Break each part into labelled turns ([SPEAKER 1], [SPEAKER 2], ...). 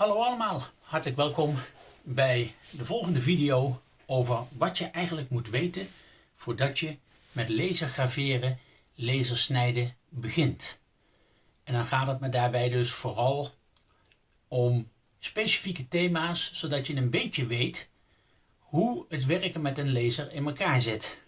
[SPEAKER 1] Hallo allemaal, hartelijk welkom bij de volgende video over wat je eigenlijk moet weten voordat je met lasergraveren, lasersnijden begint. En dan gaat het me daarbij dus vooral om specifieke thema's, zodat je een beetje weet hoe het werken met een laser in elkaar zit.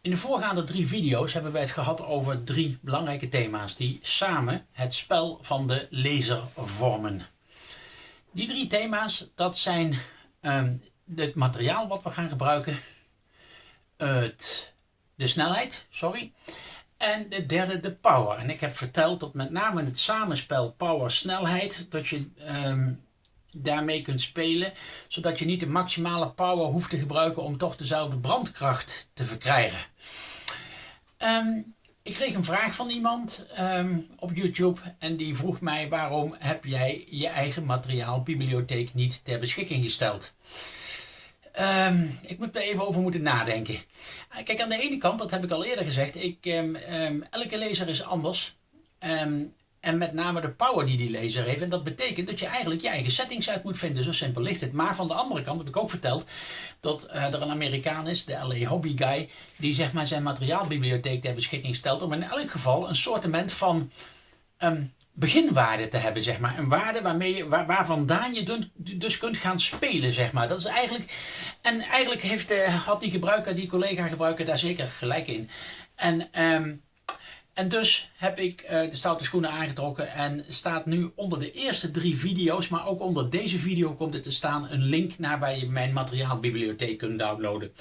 [SPEAKER 1] In de voorgaande drie video's hebben wij het gehad over drie belangrijke thema's die samen het spel van de laser vormen. Die drie thema's, dat zijn um, het materiaal wat we gaan gebruiken, het, de snelheid, sorry, en de derde de power. En ik heb verteld dat met name het samenspel power-snelheid, dat je um, daarmee kunt spelen, zodat je niet de maximale power hoeft te gebruiken om toch dezelfde brandkracht te verkrijgen. Um, ik kreeg een vraag van iemand um, op YouTube en die vroeg mij waarom heb jij je eigen materiaalbibliotheek niet ter beschikking gesteld. Um, ik moet er even over moeten nadenken. Kijk, aan de ene kant, dat heb ik al eerder gezegd, ik, elke lezer is anders. En met name de power die die laser heeft. En dat betekent dat je eigenlijk je eigen settings uit moet vinden. Zo simpel ligt het. Maar van de andere kant heb ik ook verteld dat uh, er een Amerikaan is, de LA Hobby Guy, die zeg maar zijn materiaalbibliotheek ter beschikking stelt. Om in elk geval een soortement van um, beginwaarde te hebben, zeg maar. Een waarde waarmee je, waar, waar je dus kunt gaan spelen, zeg maar. Dat is eigenlijk, en eigenlijk heeft, uh, had die gebruiker, die collega gebruiker daar zeker gelijk in. En um, en dus heb ik uh, de stoute schoenen aangetrokken en staat nu onder de eerste drie video's, maar ook onder deze video komt er te staan een link naar waar je mijn materiaalbibliotheek kunt downloaden.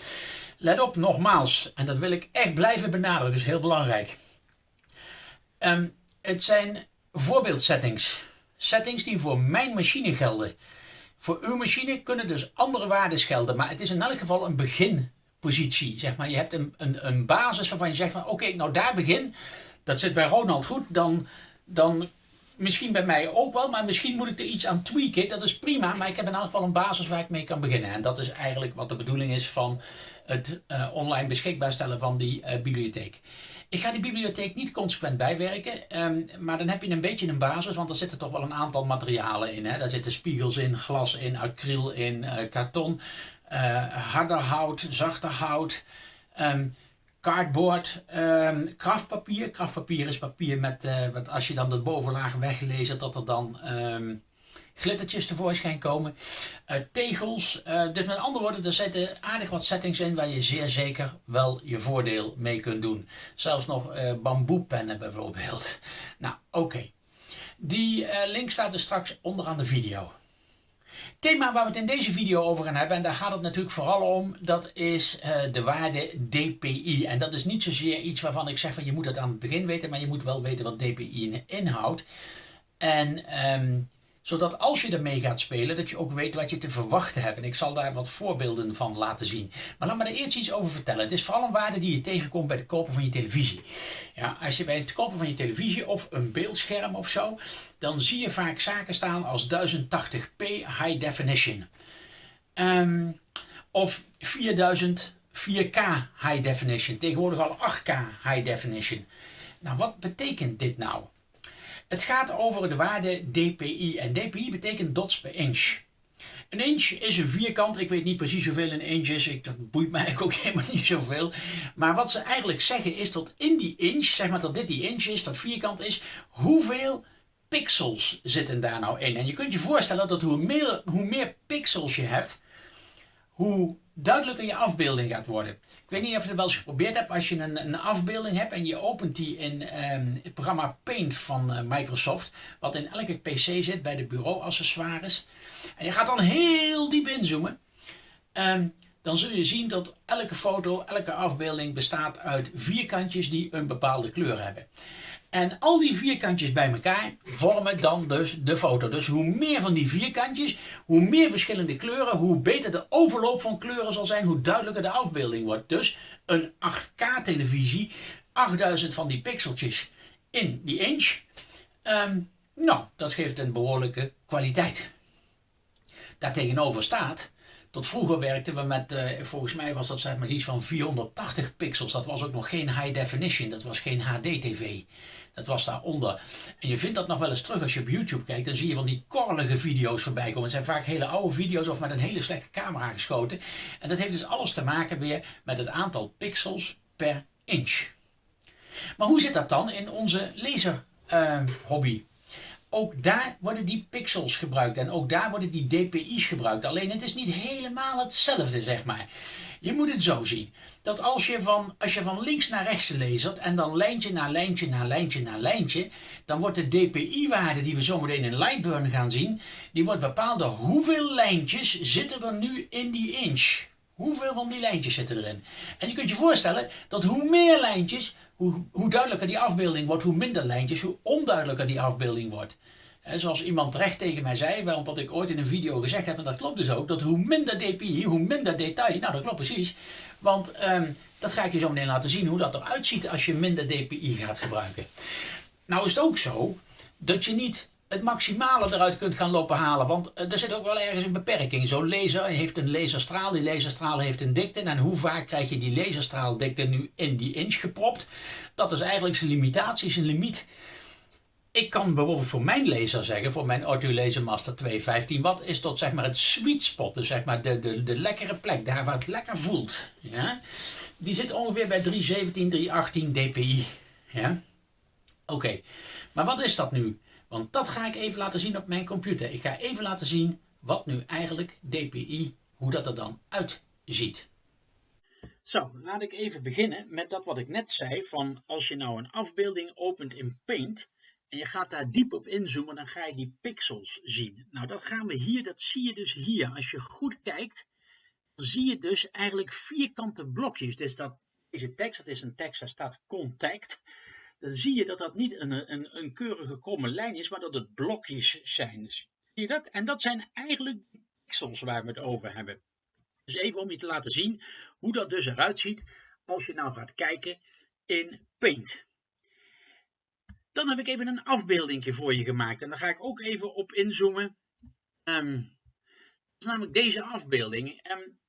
[SPEAKER 1] Let op, nogmaals, en dat wil ik echt blijven benadrukken, dus heel belangrijk. Um, het zijn voorbeeldsettings. Settings die voor mijn machine gelden. Voor uw machine kunnen dus andere waarden gelden, maar het is in elk geval een beginpositie. Zeg maar. Je hebt een, een, een basis waarvan je zegt van oké, nou daar begin dat zit bij Ronald goed, dan, dan misschien bij mij ook wel, maar misschien moet ik er iets aan tweaken. Dat is prima, maar ik heb in elk geval een basis waar ik mee kan beginnen. En dat is eigenlijk wat de bedoeling is van het uh, online beschikbaar stellen van die uh, bibliotheek. Ik ga die bibliotheek niet consequent bijwerken, um, maar dan heb je een beetje een basis, want er zitten toch wel een aantal materialen in. Hè? Daar zitten spiegels in, glas in, acryl in, uh, karton, harder hout, zachter hout. Um, cardboard, um, kraftpapier. Kraftpapier is papier met, uh, wat als je dan de bovenlaag weglezen, dat er dan um, glittertjes tevoorschijn komen. Uh, tegels, dus met andere woorden, er zitten aardig wat settings in waar je zeer zeker wel je voordeel mee kunt doen. Zelfs nog bamboepennen bijvoorbeeld. Nou, oké. Die link staat dus straks onderaan de video thema waar we het in deze video over gaan hebben, en daar gaat het natuurlijk vooral om, dat is uh, de waarde DPI. En dat is niet zozeer iets waarvan ik zeg van je moet het aan het begin weten, maar je moet wel weten wat DPI inhoudt. En um, zodat als je ermee gaat spelen, dat je ook weet wat je te verwachten hebt. En ik zal daar wat voorbeelden van laten zien. Maar laat me er eerst iets over vertellen. Het is vooral een waarde die je tegenkomt bij het kopen van je televisie. Ja, als je bij het kopen van je televisie of een beeldscherm of zo, dan zie je vaak zaken staan als 1080p high definition. Um, of 4000 4K high definition. Tegenwoordig al 8K high definition. Nou, wat betekent dit nou? Het gaat over de waarde dpi. En dpi betekent dots per inch. Een inch is een vierkant. Ik weet niet precies hoeveel een inch is. Ik, dat boeit mij ook helemaal niet zoveel. Maar wat ze eigenlijk zeggen is dat in die inch, zeg maar dat dit die inch is, dat vierkant is, hoeveel pixels zitten daar nou in. En je kunt je voorstellen dat hoe meer, hoe meer pixels je hebt, hoe duidelijker je afbeelding gaat worden. Ik weet niet of je het wel eens geprobeerd hebt. Als je een, een afbeelding hebt en je opent die in um, het programma Paint van uh, Microsoft, wat in elke PC zit bij de bureauaccessoires, en je gaat dan heel diep inzoomen, um, dan zul je zien dat elke foto, elke afbeelding bestaat uit vierkantjes die een bepaalde kleur hebben. En al die vierkantjes bij elkaar vormen dan dus de foto. Dus hoe meer van die vierkantjes, hoe meer verschillende kleuren, hoe beter de overloop van kleuren zal zijn, hoe duidelijker de afbeelding wordt. Dus een 8K televisie, 8000 van die pixeltjes in die inch. Um, nou, dat geeft een behoorlijke kwaliteit. Daartegenover staat Tot vroeger werkten we met, uh, volgens mij was dat zeg maar iets van 480 pixels. Dat was ook nog geen high definition, dat was geen HD-TV. Dat was daaronder. En je vindt dat nog wel eens terug als je op YouTube kijkt. Dan zie je van die korrelige video's voorbij komen. Het zijn vaak hele oude video's of met een hele slechte camera geschoten. En dat heeft dus alles te maken weer met het aantal pixels per inch. Maar hoe zit dat dan in onze laser uh, hobby? Ook daar worden die pixels gebruikt en ook daar worden die dpi's gebruikt. Alleen het is niet helemaal hetzelfde, zeg maar. Je moet het zo zien. Dat als je van, als je van links naar rechts leest en dan lijntje na lijntje na lijntje na lijntje, dan wordt de dpi-waarde die we zometeen in Lightburn gaan zien, die wordt bepaald door hoeveel lijntjes zitten er nu in die inch. Hoeveel van die lijntjes zitten erin? En je kunt je voorstellen dat hoe meer lijntjes, hoe, hoe duidelijker die afbeelding wordt, hoe minder lijntjes, hoe onduidelijker die afbeelding wordt. En zoals iemand terecht tegen mij zei, want dat ik ooit in een video gezegd heb, en dat klopt dus ook, dat hoe minder dpi, hoe minder detail, nou dat klopt precies. Want ehm, dat ga ik je zo meteen laten zien, hoe dat eruit ziet als je minder dpi gaat gebruiken. Nou is het ook zo, dat je niet het maximale eruit kunt gaan lopen halen. Want eh, er zit ook wel ergens een beperking. Zo'n laser heeft een laserstraal, die laserstraal heeft een dikte. En hoe vaak krijg je die laserstraaldikte nu in die inch gepropt? Dat is eigenlijk zijn limitatie, zijn limiet. Ik kan bijvoorbeeld voor mijn laser zeggen, voor mijn Auto Laser Master 215 watt, is tot zeg maar het sweet spot. Dus zeg maar de, de, de lekkere plek, daar waar het lekker voelt. Ja? Die zit ongeveer bij 317, 318 dpi. Ja? Oké, maar wat is dat nu? Want dat ga ik even laten zien op mijn computer. Ik ga even laten zien wat nu eigenlijk DPI, hoe dat er dan uitziet. Zo, laat ik even beginnen met dat wat ik net zei van als je nou een afbeelding opent in Paint en je gaat daar diep op inzoomen, dan ga je die pixels zien. Nou, dat gaan we hier, dat zie je dus hier. Als je goed kijkt, dan zie je dus eigenlijk vierkante blokjes. Dus dat, deze tekst, dat is een tekst, daar staat contact dan zie je dat dat niet een, een, een keurige kromme lijn is, maar dat het blokjes zijn. Zie je dat? En dat zijn eigenlijk de pixels waar we het over hebben. Dus even om je te laten zien hoe dat dus eruit ziet als je nou gaat kijken in Paint. Dan heb ik even een afbeelding voor je gemaakt en daar ga ik ook even op inzoomen. Um, dat is namelijk deze afbeelding. Um,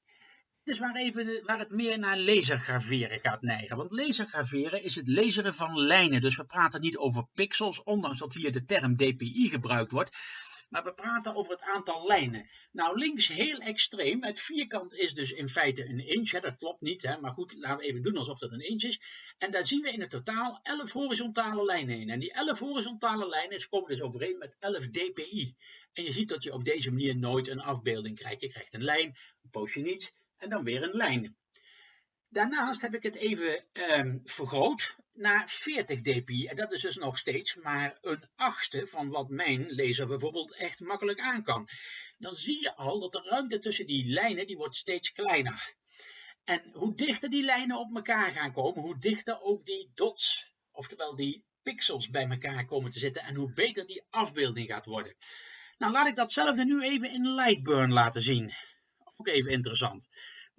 [SPEAKER 1] is waar, even, waar het meer naar lasergraveren gaat neigen. Want lasergraveren is het laseren van lijnen. Dus we praten niet over pixels, ondanks dat hier de term dpi gebruikt wordt. Maar we praten over het aantal lijnen. Nou, links heel extreem. Het vierkant is dus in feite een inch. Dat klopt niet, hè, maar goed, laten we even doen alsof dat een inch is. En daar zien we in het totaal 11 horizontale lijnen in. En die 11 horizontale lijnen komen dus overeen met 11 dpi. En je ziet dat je op deze manier nooit een afbeelding krijgt. Je krijgt een lijn, een poosje niets en dan weer een lijn. Daarnaast heb ik het even um, vergroot naar 40 dpi. En dat is dus nog steeds maar een achtste van wat mijn laser bijvoorbeeld echt makkelijk aan kan. Dan zie je al dat de ruimte tussen die lijnen die wordt steeds kleiner. En hoe dichter die lijnen op elkaar gaan komen, hoe dichter ook die dots, oftewel die pixels bij elkaar komen te zitten en hoe beter die afbeelding gaat worden. Nou, laat ik datzelfde nu even in Lightburn laten zien ook even interessant.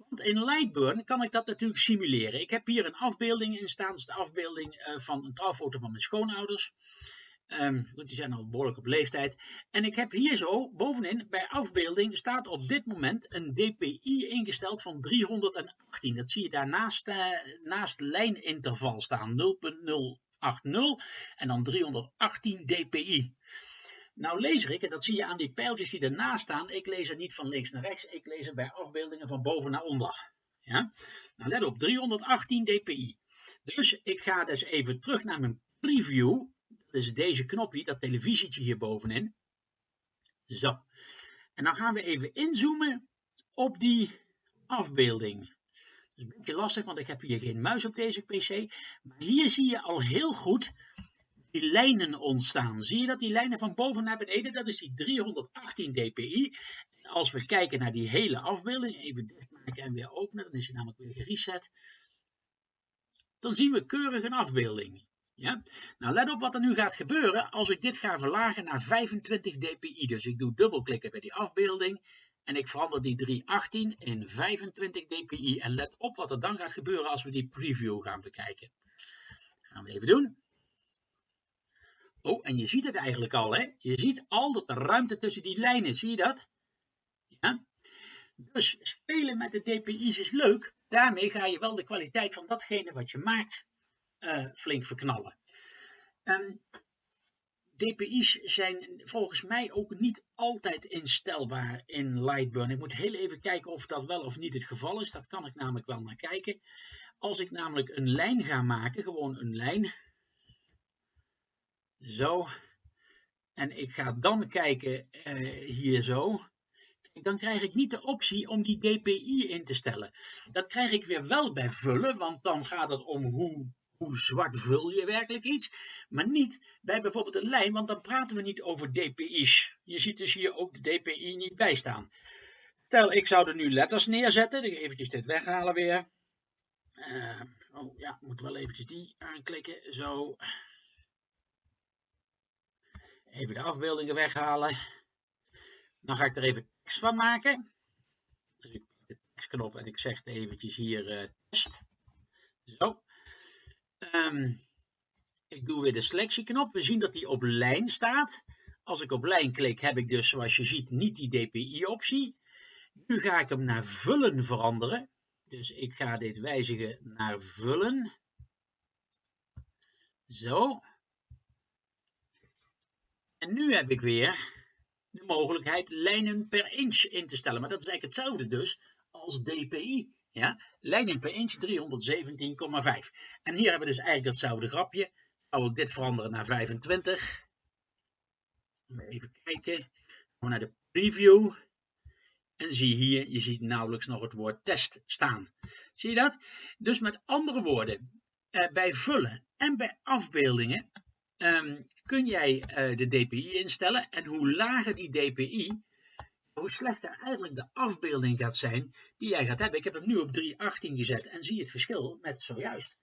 [SPEAKER 1] Want in Lightburn kan ik dat natuurlijk simuleren. Ik heb hier een afbeelding in staan. Dat is de afbeelding eh, van een trouwfoto van mijn schoonouders. Um, die zijn al behoorlijk op leeftijd. En ik heb hier zo bovenin bij afbeelding staat op dit moment een DPI ingesteld van 318. Dat zie je daar naast, uh, naast lijninterval staan 0.080 en dan 318 dpi. Nou lees ik, en dat zie je aan die pijltjes die ernaast staan, ik lees er niet van links naar rechts, ik lees er bij afbeeldingen van boven naar onder. Ja? Nou let op, 318 dpi. Dus ik ga dus even terug naar mijn preview. Dat is deze knopje, dat televisietje hier bovenin. Zo. En dan gaan we even inzoomen op die afbeelding. Dat is een beetje lastig, want ik heb hier geen muis op deze pc. Maar hier zie je al heel goed die lijnen ontstaan. Zie je dat die lijnen van boven naar beneden, dat is die 318 dpi. als we kijken naar die hele afbeelding, even dichtmaken en weer openen, dan is hij namelijk weer gereset. Dan zien we keurig een afbeelding. Ja? Nou, let op wat er nu gaat gebeuren als ik dit ga verlagen naar 25 dpi. Dus ik doe dubbelklikken bij die afbeelding en ik verander die 318 in 25 dpi. En let op wat er dan gaat gebeuren als we die preview gaan bekijken. Gaan we even doen. Oh, en je ziet het eigenlijk al, hè? Je ziet al dat de ruimte tussen die lijnen, zie je dat? Ja? Dus spelen met de DPI's is leuk. Daarmee ga je wel de kwaliteit van datgene wat je maakt uh, flink verknallen. Um, DPI's zijn volgens mij ook niet altijd instelbaar in Lightburn. Ik moet heel even kijken of dat wel of niet het geval is. Dat kan ik namelijk wel naar kijken. Als ik namelijk een lijn ga maken, gewoon een lijn. Zo. En ik ga dan kijken uh, hier zo. Dan krijg ik niet de optie om die DPI in te stellen. Dat krijg ik weer wel bij vullen, want dan gaat het om hoe hoe zwart vul je werkelijk iets, maar niet bij bijvoorbeeld een lijn, want dan praten we niet over DPI's. Je ziet dus hier ook de DPI niet bij staan. Stel, ik zou er nu letters neerzetten, dan eventjes dit weghalen weer. Uh, oh ja, moet wel eventjes die aanklikken, zo. Even de afbeeldingen weghalen. Dan ga ik er even tekst van maken. Dus ik pak de tekstknop en ik zeg eventjes hier uh, test. Zo. Um, ik doe weer de selectieknop. We zien dat die op lijn staat. Als ik op lijn klik heb ik dus zoals je ziet niet die DPI optie. Nu ga ik hem naar vullen veranderen. Dus ik ga dit wijzigen naar vullen. Zo. En nu heb ik weer de mogelijkheid lijnen per inch in te stellen. Maar dat is eigenlijk hetzelfde dus als DPI. Ja? Lijnen per inch 317,5. En hier hebben we dus eigenlijk datzelfde grapje. Zou ik dit veranderen naar 25. Even kijken. Gaan naar de preview. En zie hier, je ziet nauwelijks nog het woord test staan. Zie je dat? Dus met andere woorden, eh, bij vullen en bij afbeeldingen um, kun jij uh, de DPI instellen. En hoe lager die DPI, hoe slechter eigenlijk de afbeelding gaat zijn die jij gaat hebben. Ik heb hem nu op 3.18 gezet en zie het verschil met zojuist.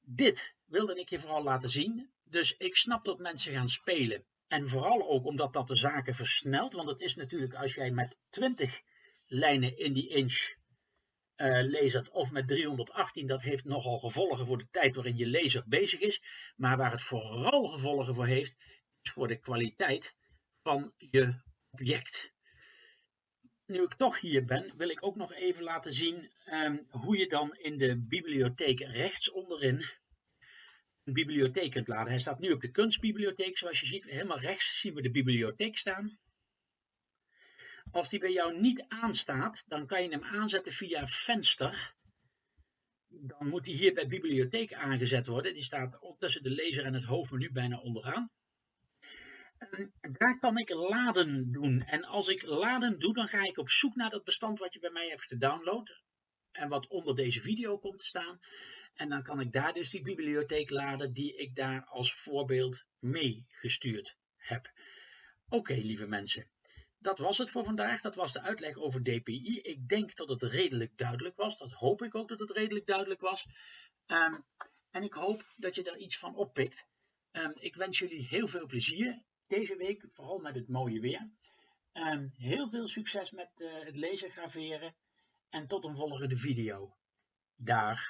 [SPEAKER 1] Dit wilde ik je vooral laten zien. Dus ik snap dat mensen gaan spelen. En vooral ook omdat dat de zaken versnelt. Want het is natuurlijk als jij met 20 lijnen in die inch uh, of met 318, dat heeft nogal gevolgen voor de tijd waarin je laser bezig is. Maar waar het vooral gevolgen voor heeft, is voor de kwaliteit van je object nu ik toch hier ben, wil ik ook nog even laten zien um, hoe je dan in de bibliotheek rechts onderin een bibliotheek kunt laden. Hij staat nu op de kunstbibliotheek, zoals je ziet. Helemaal rechts zien we de bibliotheek staan. Als die bij jou niet aanstaat, dan kan je hem aanzetten via venster. Dan moet die hier bij bibliotheek aangezet worden. Die staat tussen de lezer en het hoofdmenu bijna onderaan. En daar kan ik laden doen. En als ik laden doe, dan ga ik op zoek naar dat bestand wat je bij mij hebt gedownload. En wat onder deze video komt te staan. En dan kan ik daar dus die bibliotheek laden die ik daar als voorbeeld mee gestuurd heb. Oké, lieve mensen. Dat was het voor vandaag. Dat was de uitleg over DPI. Ik denk dat het redelijk duidelijk was. Dat hoop ik ook dat het redelijk duidelijk was. Um, en ik hoop dat je daar iets van oppikt. Um, ik wens jullie heel veel plezier deze week, vooral met het mooie weer. Um, heel veel succes met uh, het lezen graveren en tot een volgende video. Dag.